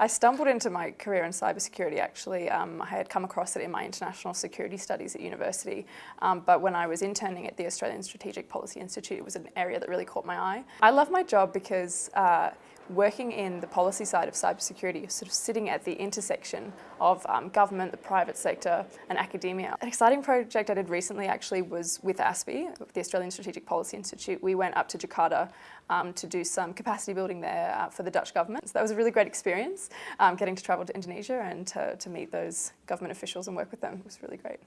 I stumbled into my career in cybersecurity actually. Um, I had come across it in my international security studies at university, um, but when I was interning at the Australian Strategic Policy Institute, it was an area that really caught my eye. I love my job because uh, working in the policy side of cybersecurity, sort of sitting at the intersection of um, government, the private sector and academia. An exciting project I did recently actually was with ASPI, the Australian Strategic Policy Institute. We went up to Jakarta um, to do some capacity building there uh, for the Dutch government. So that was a really great experience, um, getting to travel to Indonesia and to, to meet those government officials and work with them. Was really great.